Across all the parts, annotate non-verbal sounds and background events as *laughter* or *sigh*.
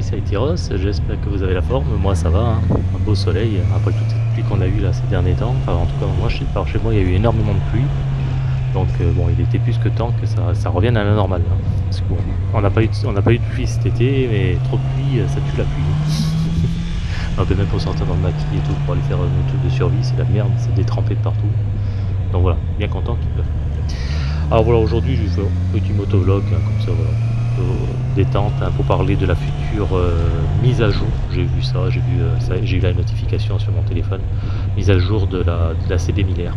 ça a été Ross, j'espère que vous avez la forme. Moi, ça va, hein. un beau soleil après toute cette pluie qu'on a eu là ces derniers temps. Enfin, en tout cas, moi, chez, par chez moi, il y a eu énormément de pluie. Donc, euh, bon, il était plus que temps que ça, ça revienne à la normale. hein. Parce que, bon, on n'a pas, eu de- on pas eu de pluie cet été, mais trop de pluie, euh, ça tue la pluie. *laughs* Donc, même pour sortir dans le maquis et tout, pour aller faire un truc de survie, c'est la merde, c'est détrempé de partout. Donc voilà, bien content qu'il pleuve. Alors voilà, aujourd'hui, je fais un petit motovlog, hein, comme ça, voilà. euh, détente pour parler de la euh, mise à jour. J'ai vu ça, j'ai vu euh, ça, j'ai eu la notification sur mon téléphone. Mise à jour de la, de la CB 1000R.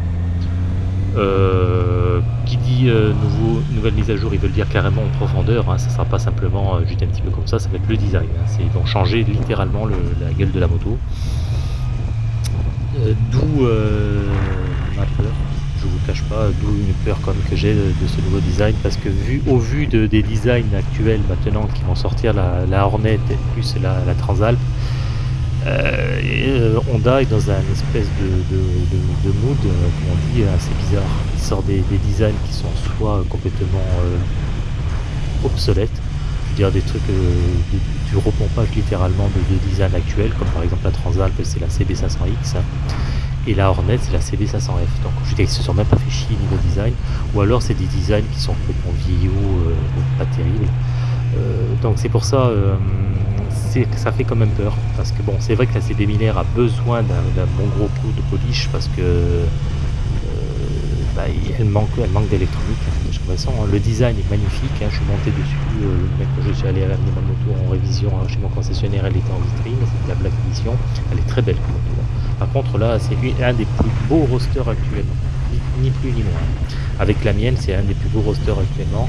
Euh, qui dit nouveau, nouvelle mise à jour, ils veulent dire carrément en profondeur. Hein, ça sera pas simplement juste un petit peu comme ça, ça va être le design. hein. Ils vont changer littéralement le- la gueule de la moto. D'où ma peur, je vous cache pas, d'où une peur comme que j'ai de, ce nouveau design, parce que vu au vu de- des designs actuels maintenant qui vont sortir, la, Hornet et plus la, Transalp, euh, euh, Honda est dans un espèce de, mood, euh, comme on dit, assez bizarre. Il sort des, des designs qui sont soit complètement euh, obsolètes, je veux dire des trucs euh, du, repompage littéralement de, de design actuel, comme par exemple la Transalp, c'est la CB500X, et la Hornet, c'est la CB500F. Donc je veux dire, ils se sont même pas fait chier niveau design, ou alors c'est des designs qui sont complètement vieillots, euh, pas terribles. Euh, donc c'est pour ça, euh, ça fait quand même peur. Parce que bon, c'est vrai que la CB 1000R a besoin d'un bon gros coup de polish parce que bah, elle manque, elle manque d'électronique. hein, hein. le design est magnifique. hein, je suis monté dessus. le mec je suis allé ramener ma moto en révision hein, chez mon concessionnaire, elle était en vitrine. C'était la Black Edition. Elle est très belle. comme. Par contre, là, c'est un des plus beaux rosters actuellement. Ni, plus ni moins. Avec la mienne, c'est un des plus beaux rosters actuellement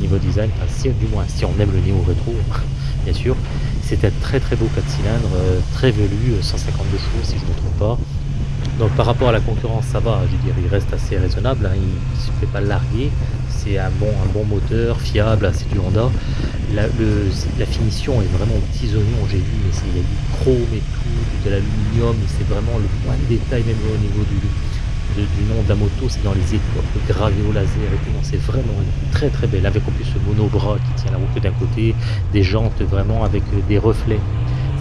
niveau design, enfin, si, du moins si on aime le néo rétro, *laughs* bien sûr. C'est un très très beau 4 cylindres, euh, très velu, euh, 152 chevaux si je ne me trompe pas. Donc par rapport à la concurrence, ça va, je veux dire, il reste assez raisonnable, hein, il ne se fait pas larguer. C'est un bon, un bon moteur, fiable, c'est du Honda. La, le- finition est vraiment aux petits oignons, j'ai vu, mais il y a du chrome et tout, de l'aluminium, c'est vraiment le point de détail même au niveau du, du nom de la moto, c'est dans les étoiles, gravé au laser et tout. C'est vraiment très très belle, avec en plus ce monobras qui tient la roue que d'un côté, des jantes vraiment avec euh, des reflets.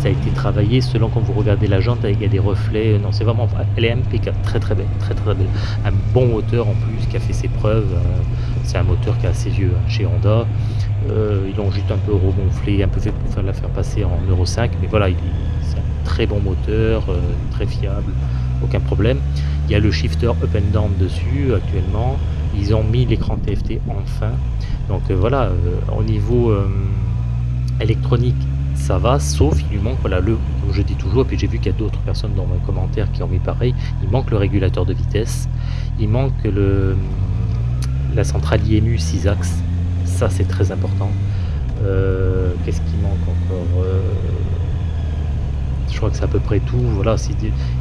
Ça a été travaillé selon quand vous regardez la jante, il y a des reflets. Non, c'est vraiment, elle est impeccable, très très belle, très très belle. Un bon moteur en plus qui a fait ses preuves. euh, C'est un moteur qui est assez vieux hein, chez Honda. Euh, ils l'ont juste un peu regonflé, un peu fait pour faire la faire passer en Euro 5, mais voilà, il- c'est un très bon moteur, euh, très fiable, aucun problème. Il y a le shifter up and down dessus actuellement. Ils ont mis l'écran TFT enfin. Donc voilà, au niveau électronique, ça va, sauf il lui manque, voilà, le, comme je dis toujours, et puis j'ai vu qu'il y a d'autres personnes dans mes commentaires qui ont mis pareil, il manque le régulateur de vitesse, il manque le, la centrale IMU 6 axes, ça c'est très important. Euh, Qu'est-ce qui manque encore Euh, Je crois que c'est à peu près tout. Voilà,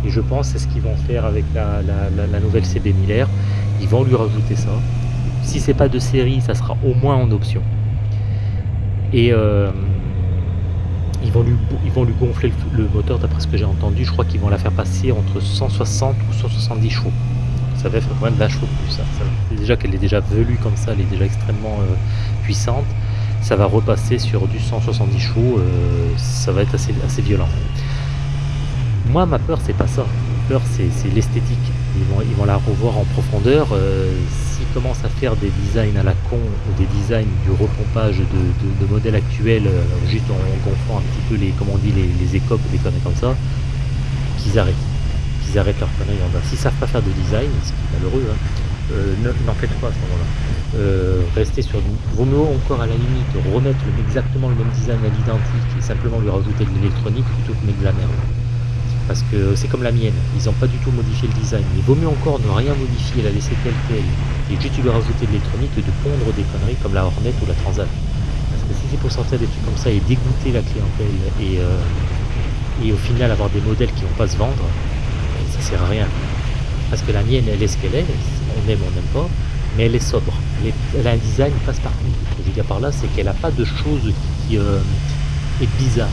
et je pense c'est ce qu'ils vont faire avec la, la- nouvelle CB 1000R. Ils vont lui rajouter ça. Si c'est pas de série, ça sera au moins en option. Et euh, ils, vont lui, gonfler le, moteur, d'après ce que j'ai entendu. Je crois qu'ils vont la faire passer entre 160 ou 170 chevaux. Ça va faire quand même 20 chevaux de plus. déjà qu'elle est déjà velue comme ça, elle est déjà extrêmement euh, puissante. Ça va repasser sur du 170 chevaux. euh, ça va être assez, assez violent. Moi, ma peur, c'est pas ça. Peur, c'est l'esthétique. Ils vont, ils vont la revoir en profondeur. euh, S'ils commencent à faire des designs à la con ou des designs du repompage de, modèles actuels, euh, juste en gonflant un petit peu les, comment on dit, les, écopes des conneries comme ça, qu'ils arrêtent. Qu'ils arrêtent leur bas. S'ils savent pas faire de design, ce qui est malheureux, hein, euh, ne- n'en faites pas à ce moment-là. Restez sur vaut mieux encore à la limite remettre exactement le même design à l'identique et simplement lui rajouter de l'électronique plutôt que mettre de la merde parce que c'est comme la mienne, ils n'ont pas du tout modifié le design. Il vaut mieux encore ne rien modifier, la laisser telle quelle, et juste lui rajouter de l'électronique que de pondre des conneries comme la Hornet ou la Transat. Parce que si c'est pour sortir des trucs comme ça et dégoûter la clientèle et, euh, et au final avoir des modèles qui vont pas se vendre, ça sert à rien. Parce que la mienne, elle est ce qu'elle est, on aime, on n'aime pas, mais elle est sobre. Elle, a un design passe-partout. Ce que je veux dire par là, c'est qu'elle n'a pas de choses qui euh, est bizarre.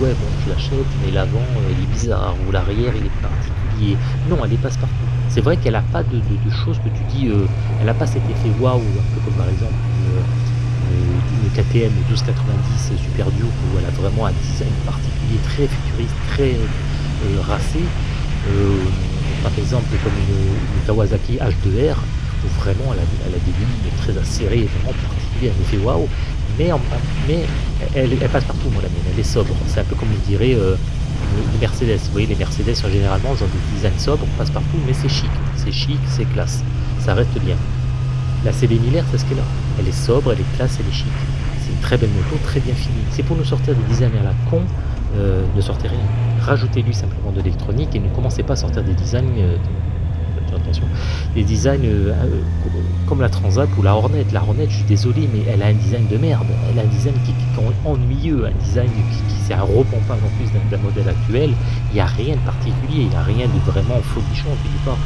Ouais, bon, je l'achète, mais l'avant, euh, il est bizarre, ou l'arrière, il est particulier. Non, elle est passe-partout. C'est vrai qu'elle n'a pas de, choses que tu dis, euh, elle n'a pas cet effet waouh, un peu comme par exemple une, une- une KTM 1290 Super Duke où elle a vraiment un design particulier très futuriste, très euh, racé. Euh, par exemple comme une, Kawasaki H2R où vraiment elle a, des lignes très acérées, vraiment particulières, elle me fait waouh. Mais, elle, passe partout moi la mienne, elle est sobre. C'est un peu comme je dirais euh, les Mercedes. Vous voyez les Mercedes généralement ils ont des designs sobres, on passe partout, mais c'est chic. C'est chic, c'est classe. Ça reste bien. La CB Miller, c'est ce qu'elle a. Elle est sobre, elle est classe, elle est chic. C'est une très belle moto, très bien finie. C'est pour nous sortir des designs à la con, euh, ne sortez rien. Rajoutez-lui simplement de l'électronique et ne commencez pas à sortir des designs, euh, des designs euh, comme la Transat ou la Hornet. La Hornet, je suis désolé, mais elle a un design de merde. Elle a un design qui, est ennuyeux, un design qui, c'est un repompage en plus d'un modèle actuel. Il n'y a rien de particulier, il n'y a rien de vraiment folichon. Tu dis pas,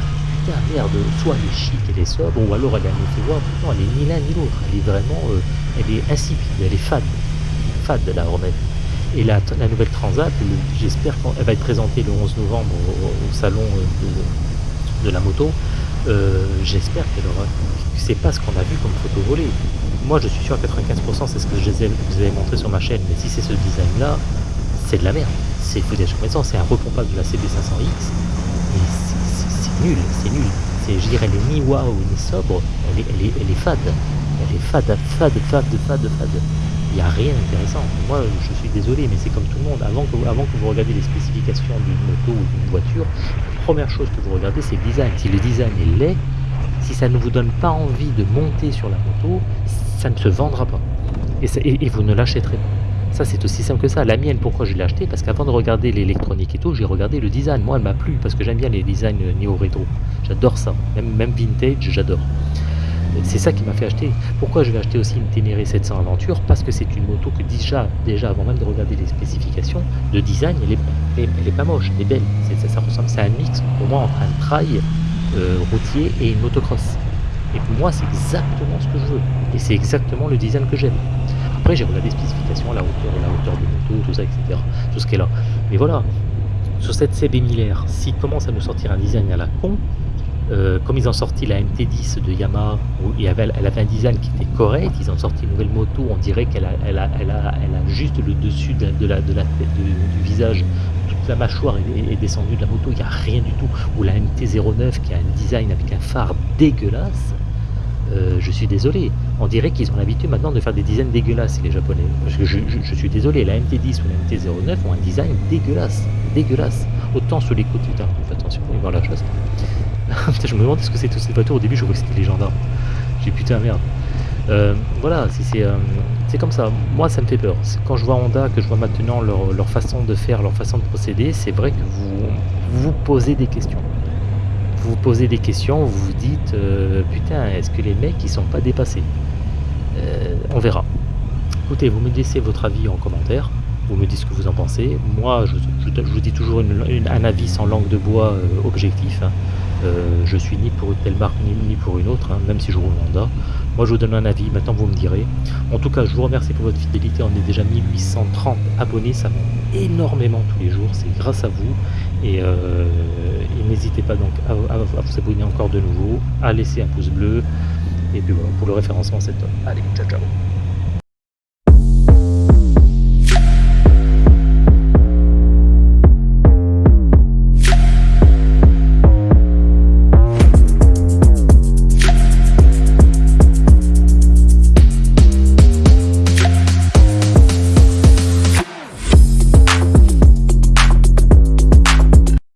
putain, merde, soit elle est chic, elle est sobre, ou alors elle a un effet, non, elle est ni l'un ni l'autre. Elle est vraiment, elle est insipide, elle est fade. Fade, la Hornet. Et la, nouvelle Transat, j'espère qu'elle va être présentée le 11 novembre au, salon euh, de, la moto. Euh, j'espère qu'elle aura. C'est pas ce qu'on a vu comme photo volée. Moi, je suis sûr à 95%, c'est ce que je vous ai montré sur ma chaîne. Mais si c'est ce design-là, c'est de la merde. C'est foutage sur c'est un repompage de la CB500X. c'est nul, c'est nul. Je dirais, elle est ni waouh ni sobre, elle est, elle est, elle est fade. Elle est fade, fade, fade, fade, fade il n'y a rien d'intéressant. Moi, je suis désolé, mais c'est comme tout le monde. Avant que, vous regardiez les spécifications d'une moto ou d'une voiture, la première chose que vous regardez, c'est le design. Si le design est laid, si ça ne vous donne pas envie de monter sur la moto, ça ne se vendra pas. Et, vous ne l'achèterez pas. Ça, c'est aussi simple que ça. La mienne, pourquoi je l'ai acheté Parce qu'avant de regarder l'électronique et tout, j'ai regardé le design. Moi, elle m'a plu parce que j'aime bien les designs néo-rétro. J'adore ça. Même vintage, j'adore. C'est ça qui m'a fait acheter. Pourquoi je vais acheter aussi une Ténéré 700 Aventure? Parce que c'est une moto que déjà, déjà avant même de regarder les spécifications, de design, elle est, est pas moche, elle est belle. ça, ressemble, c'est un mix pour moi entre un trail euh, routier et une motocross. Et pour moi, c'est exactement ce que je veux. Et c'est exactement le design que j'aime. Après, j'ai regardé les spécifications, la hauteur, la hauteur de moto, tout ça, etc. Tout ce qui est là. Mais voilà, sur cette CB 1000 s'il commence à nous sortir un design à la con, euh, comme ils ont sorti la MT10 de Yamaha, elle avait un design qui était correct, ils ont sorti une nouvelle moto, on dirait qu'elle a, juste le dessus du visage, toute la mâchoire est, descendue de la moto, il n'y a rien du tout. Ou la MT09 qui a un design avec un phare dégueulasse, euh, je suis désolé. On dirait qu'ils ont l'habitude maintenant de faire des designs dégueulasses, les Japonais. Je, je, suis désolé, la MT10 ou la MT09 ont un design dégueulasse, dégueulasse. Autant sur les côtés, faites attention, y voir la chasse *laughs* je me demande ce que c'est toutes ces voitures. Au début, je crois que c'était les gendarmes. J'ai putain merde. Euh, voilà, euh, c'est comme ça. Moi, ça me fait peur. Quand je vois Honda, que je vois maintenant leur, façon de faire, leur façon de procéder, c'est vrai que vous vous posez des questions. Vous vous posez des questions, vous vous dites euh, putain, est-ce que les mecs ils sont pas dépassés? On verra. Écoutez, vous me laissez votre avis en commentaire. Vous me dites ce que vous en pensez. Moi, je, vous dis toujours un avis sans langue de bois objectif. Hein. Euh, je suis ni pour une telle marque ni, pour une autre, hein, même si je roule Honda. Moi je vous donne un avis, maintenant vous me direz. En tout cas, je vous remercie pour votre fidélité. On est déjà 1830 abonnés, ça monte énormément tous les jours, c'est grâce à vous. Et, euh, n'hésitez pas donc à, vous abonner encore de nouveau, à laisser un pouce bleu. Et puis voilà, pour le référencement, c'est top. Allez, ciao ciao